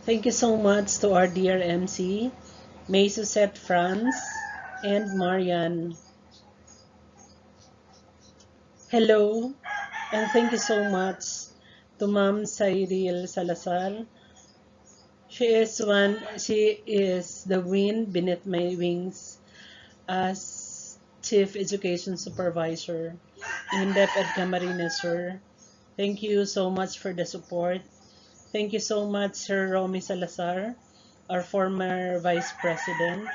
Thank you so much to our dear MC, May Suzette Franz, and Marian. Hello, and thank you so much to Ma'am Cyril Salazar. She is one, she is the wind beneath my wings as Chief Education Supervisor in DepEd Camarines Sur. Thank you so much for the support. Thank you so much, Sir Romy Salazar, our former Vice President.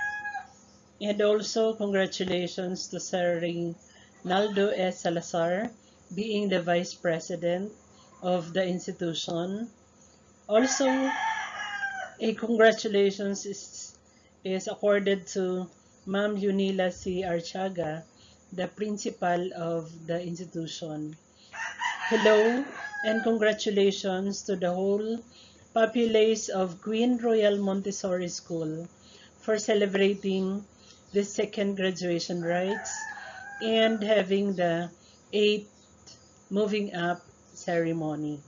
And also, congratulations to Sir Naldo S. Salazar, being the Vice President of the institution. Also, a congratulations is, is accorded to Ma'am Yunila C. Archaga, the principal of the institution. Hello and congratulations to the whole populace of Queen Royal Montessori School for celebrating the second graduation rites and having the eighth moving up ceremony.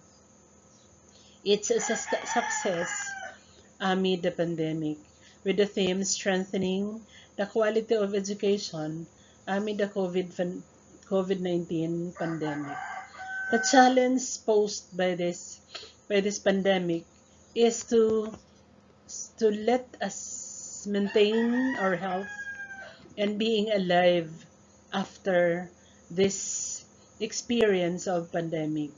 It's a success amid the pandemic with the theme strengthening the quality of education amid the COVID-19 pandemic. The challenge posed by this by this pandemic is to to let us maintain our health and being alive after this experience of pandemic.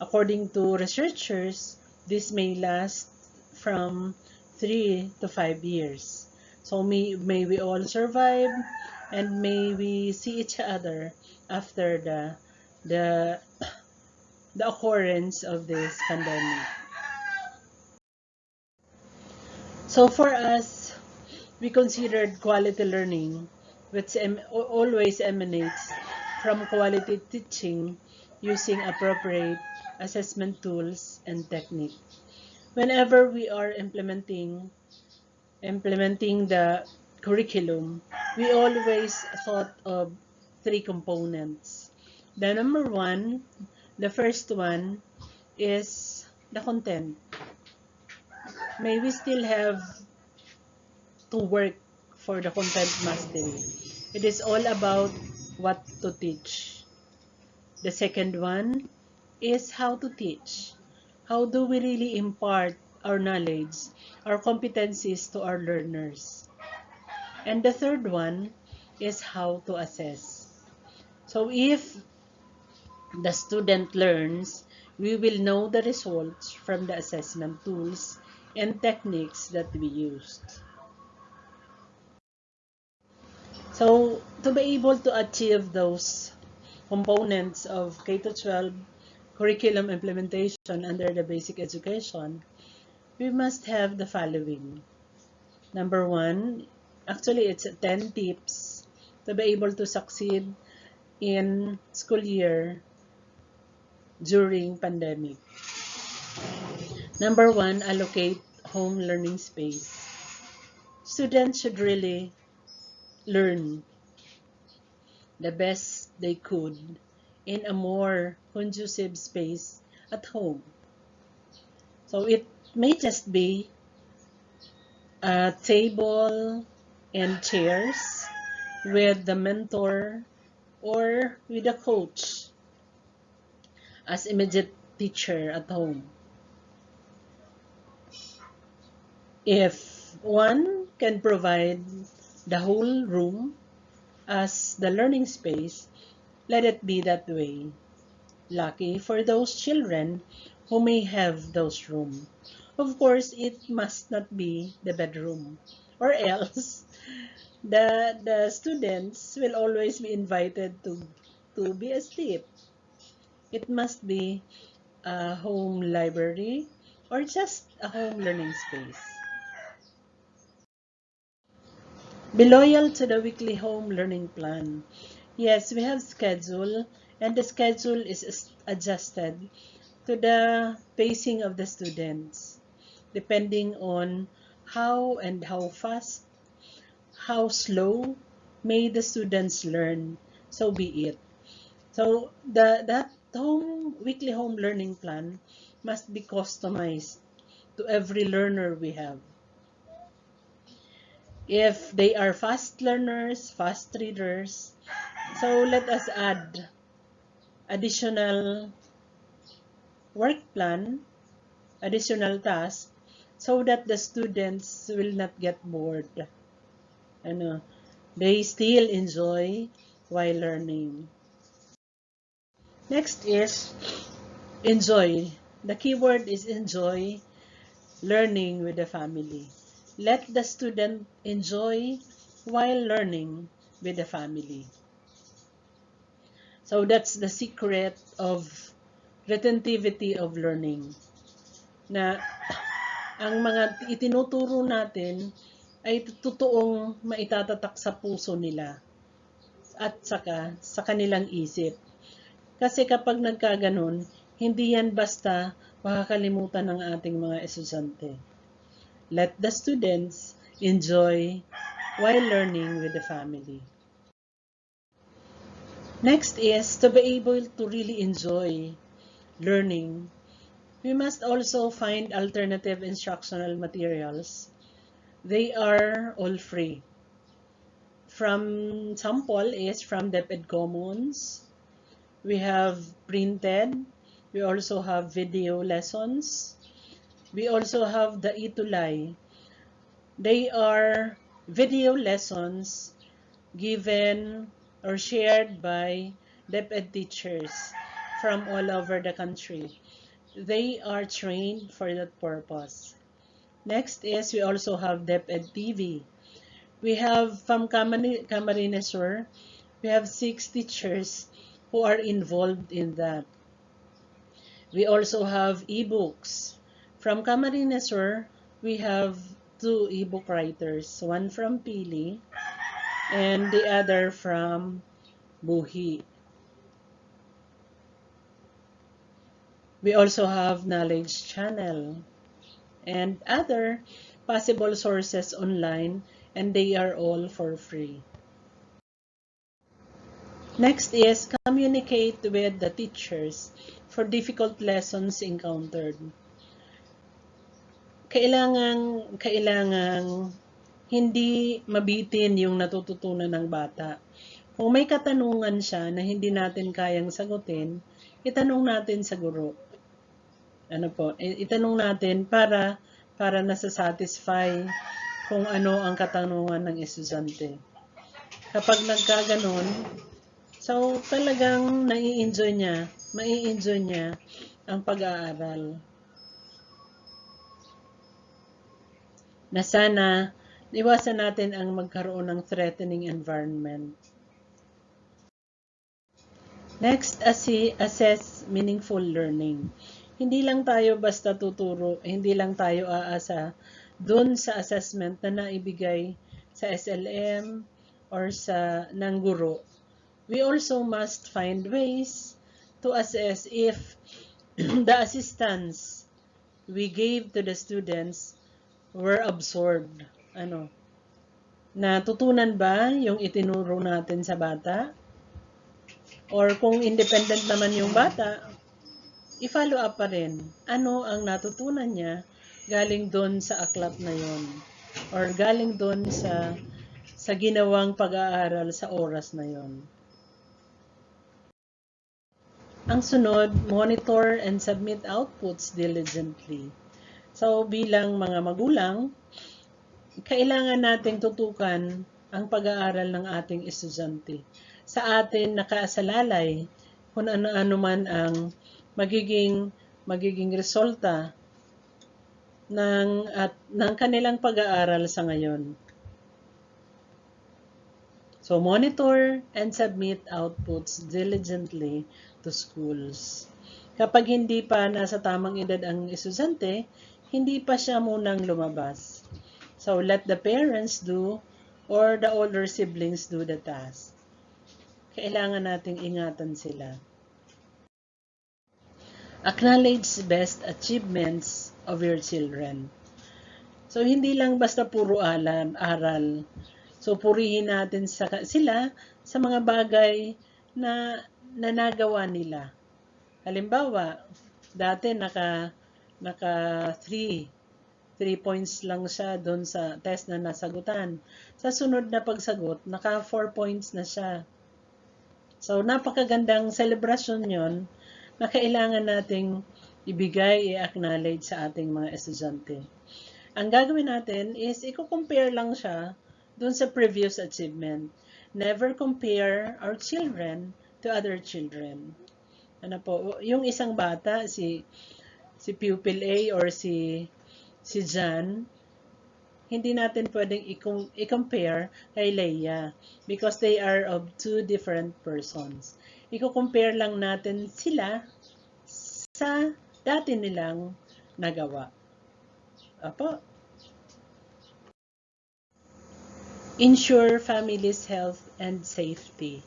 According to researchers, this may last from 3 to 5 years. So may, may we all survive and may we see each other after the the the occurrence of this pandemic. So for us, we considered quality learning, which em always emanates from quality teaching using appropriate assessment tools and technique. Whenever we are implementing implementing the curriculum, we always thought of three components. The number one, the first one is the content. May we still have to work for the content mastery. It is all about what to teach. The second one is how to teach. How do we really impart our knowledge our competencies to our learners. And the third one is how to assess. So if the student learns, we will know the results from the assessment tools and techniques that we used. So to be able to achieve those components of K-12 curriculum implementation under the basic education, we must have the following. Number one, actually it's 10 tips to be able to succeed in school year during pandemic. Number one, allocate home learning space. Students should really learn the best they could in a more conducive space at home. So it may just be a table and chairs with the mentor or with a coach as immediate teacher at home. If one can provide the whole room as the learning space, let it be that way. Lucky for those children who may have those rooms. Of course, it must not be the bedroom or else the, the students will always be invited to, to be asleep. It must be a home library or just a home learning space. Be loyal to the weekly home learning plan. Yes, we have schedule and the schedule is adjusted to the pacing of the students depending on how and how fast, how slow may the students learn. So be it. So the that home weekly home learning plan must be customized to every learner we have. If they are fast learners, fast readers, so let us add additional work plan, additional tasks, so that the students will not get bored. They still enjoy while learning. Next is enjoy. The keyword is enjoy learning with the family. Let the student enjoy while learning with the family. So that's the secret of retentivity of learning. Na ang mga itinuturo natin ay totoong maitatatak sa puso nila at saka sa kanilang isip. Kasi kapag nagkaganon, hindi yan basta makakalimutan ng ating mga estudyante. Let the students enjoy while learning with the family. Next is to be able to really enjoy learning. We must also find alternative instructional materials. They are all free. From sample is from DepEd Commons. We have printed. We also have video lessons. We also have the Itulay. They are video lessons given or shared by DepEd teachers from all over the country. They are trained for that purpose. Next is we also have DepEd TV. We have from Camarines Sur, we have six teachers who are involved in that. We also have ebooks. From Camarines Sur, we have two ebook writers, one from Pili and the other from Buhi. We also have Knowledge Channel and other possible sources online and they are all for free. Next is communicate with the teachers for difficult lessons encountered. Kailangan, kailangan hindi mabitin yung natututunan ng bata. Kung may katanungan siya na hindi natin kayang sagutin, itanong natin sa guro. Ano po, itanong natin para para nasa-satisfy kung ano ang katanungan ng estudyante. Kapag nagkaganon, so talagang nai-enjoy niya, mai-enjoy niya ang pag-aaral. Na sana iwasan natin ang magkaroon ng threatening environment. Next, assess meaningful learning. Hindi lang tayo basta tuturo, hindi lang tayo aasa dun sa assessment na naibigay sa SLM or sa ng guro. We also must find ways to assess if the assistance we gave to the students were absorbed ano, natutunan ba yung itinuro natin sa bata? Or kung independent naman yung bata, i-follow up pa rin. Ano ang natutunan niya galing doon sa aklat na yon or galing doon sa sa ginawang pag-aaral sa oras na yon. Ang sunod, monitor and submit outputs diligently. So bilang mga magulang, kailangan nating tutukan ang pag-aaral ng ating estudyante. Sa atin nakaasalalay kung ano-ano man ang magiging magiging resulta ng at ng kanilang pag-aaral sa ngayon. So monitor and submit outputs diligently to schools. Kapag hindi pa nasa tamang edad ang estudyante, hindi pa siya munang lumabas. So let the parents do or the older siblings do the task. Kailangan nating ingatan sila. Acknowledge best achievements of your children. So hindi lang basta puro alam, aral. So purihin natin sa, sila sa mga bagay na nanagawa nila. Halimbawa, dati naka naka 3 3 points lang siya doon sa test na nasagutan. Sa sunod na pagsagot, naka 4 points na siya. So, napakagandang celebration yon na kailangan nating ibigay, i-acknowledge sa ating mga estudyante. Ang gagawin natin is, i-compare lang siya doon sa previous achievement. Never compare our children to other children. Ano po, yung isang bata, si si pupil A or si si John, hindi natin pwedeng i-compare kay Leia because they are of two different persons. I-compare lang natin sila sa dati nilang nagawa. Apo. Ensure family's health and safety.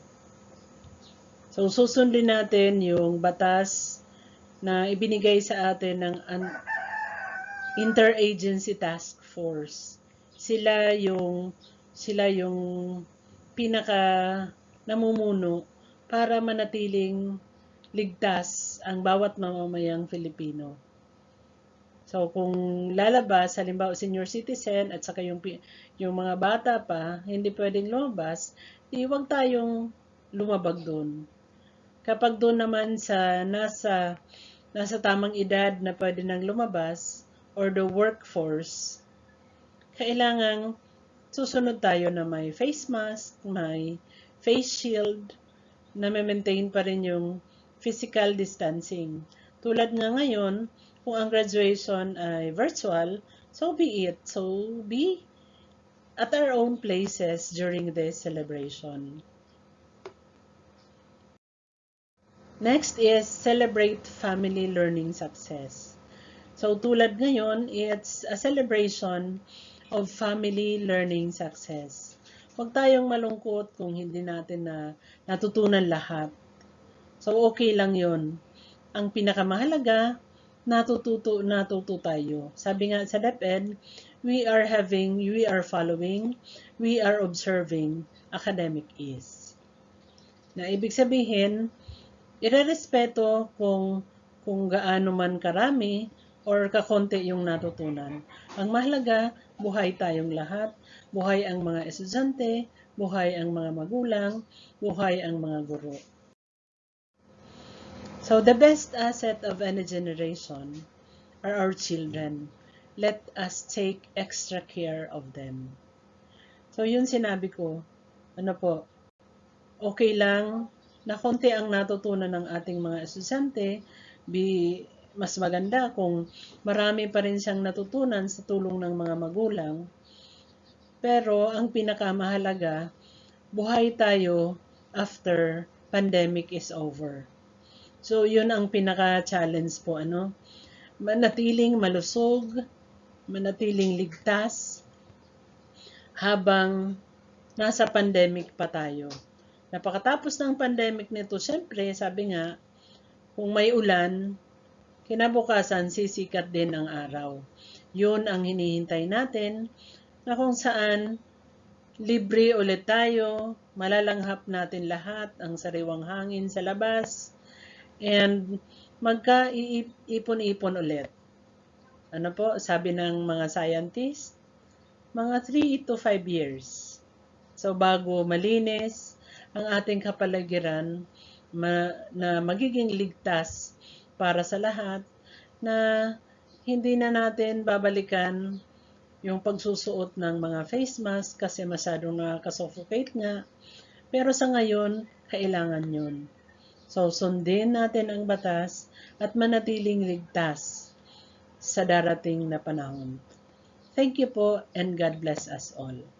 So, susundin natin yung batas na ibinigay sa atin ng Interagency Task Force. Sila yung sila yung pinaka namumuno para manatiling ligtas ang bawat mamamayang Filipino. So kung lalabas, halimbawa senior citizen at saka yung, yung mga bata pa, hindi pwedeng lumabas, di wag tayong lumabag doon. Kapag doon naman sa nasa nasa tamang edad na pwede nang lumabas or the workforce, kailangang susunod tayo na may face mask, may face shield, na maintain pa rin yung physical distancing. Tulad nga ngayon, kung ang graduation ay virtual, so be it. So be at our own places during this celebration. Next is celebrate family learning success. So tulad ngayon, it's a celebration of family learning success. Huwag tayong malungkot kung hindi natin na natutunan lahat So, okay lang yon. Ang pinakamahalaga, natututo, natuto tayo. Sabi nga sa DepEd, we are having, we are following, we are observing, academic is. Na ibig sabihin, irerespeto kung, kung gaano man karami or kakonti yung natutunan. Ang mahalaga, buhay tayong lahat, buhay ang mga estudyante, buhay ang mga magulang, buhay ang mga guro. So the best asset of any generation are our children. Let us take extra care of them. So yun sinabi ko, ano po, okay lang na konti ang natutunan ng ating mga estudyante, bi, mas maganda kung marami pa rin siyang natutunan sa tulong ng mga magulang. Pero ang pinakamahalaga, buhay tayo after pandemic is over. So, yun ang pinaka-challenge po, ano? Manatiling malusog, manatiling ligtas, habang nasa pandemic pa tayo. Napakatapos ng pandemic nito, syempre, sabi nga, kung may ulan, kinabukasan sisikat din ang araw. Yun ang hinihintay natin na kung saan libre ulit tayo, malalanghap natin lahat ang sariwang hangin sa labas, and magka-ipon-ipon ulit. Ano po, sabi ng mga scientists, mga 3 to 5 years. So, bago malinis ang ating kapaligiran ma, na magiging ligtas para sa lahat, na hindi na natin babalikan yung pagsusuot ng mga face mask kasi masyadong nakaka-suffocate nga. Pero sa ngayon, kailangan yun. So, sundin natin ang batas at manatiling ligtas sa darating na panahon. Thank you po and God bless us all.